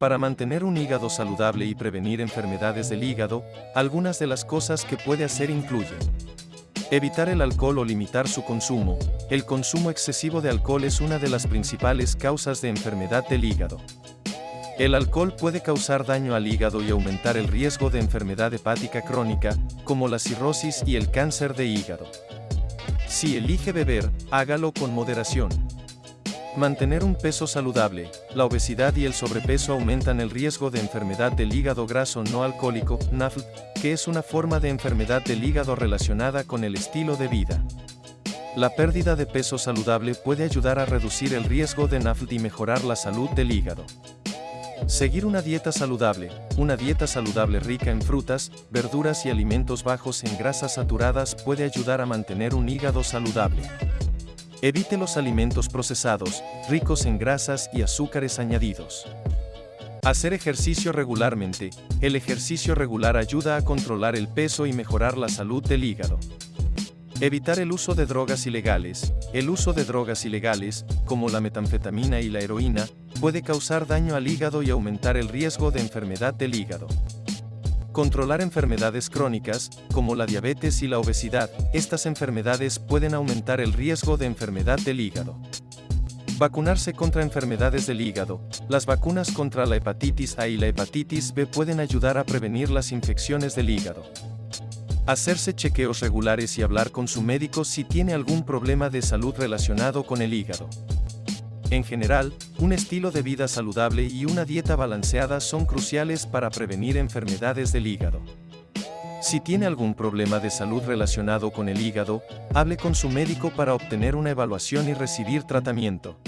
Para mantener un hígado saludable y prevenir enfermedades del hígado, algunas de las cosas que puede hacer incluyen Evitar el alcohol o limitar su consumo. El consumo excesivo de alcohol es una de las principales causas de enfermedad del hígado. El alcohol puede causar daño al hígado y aumentar el riesgo de enfermedad hepática crónica, como la cirrosis y el cáncer de hígado. Si elige beber, hágalo con moderación. Mantener un peso saludable, la obesidad y el sobrepeso aumentan el riesgo de enfermedad del hígado graso no alcohólico, NAFLD, que es una forma de enfermedad del hígado relacionada con el estilo de vida. La pérdida de peso saludable puede ayudar a reducir el riesgo de NAFLD y mejorar la salud del hígado. Seguir una dieta saludable, una dieta saludable rica en frutas, verduras y alimentos bajos en grasas saturadas puede ayudar a mantener un hígado saludable. Evite los alimentos procesados, ricos en grasas y azúcares añadidos. Hacer ejercicio regularmente. El ejercicio regular ayuda a controlar el peso y mejorar la salud del hígado. Evitar el uso de drogas ilegales. El uso de drogas ilegales, como la metanfetamina y la heroína, puede causar daño al hígado y aumentar el riesgo de enfermedad del hígado. Controlar enfermedades crónicas, como la diabetes y la obesidad, estas enfermedades pueden aumentar el riesgo de enfermedad del hígado. Vacunarse contra enfermedades del hígado. Las vacunas contra la hepatitis A y la hepatitis B pueden ayudar a prevenir las infecciones del hígado. Hacerse chequeos regulares y hablar con su médico si tiene algún problema de salud relacionado con el hígado. En general, un estilo de vida saludable y una dieta balanceada son cruciales para prevenir enfermedades del hígado. Si tiene algún problema de salud relacionado con el hígado, hable con su médico para obtener una evaluación y recibir tratamiento.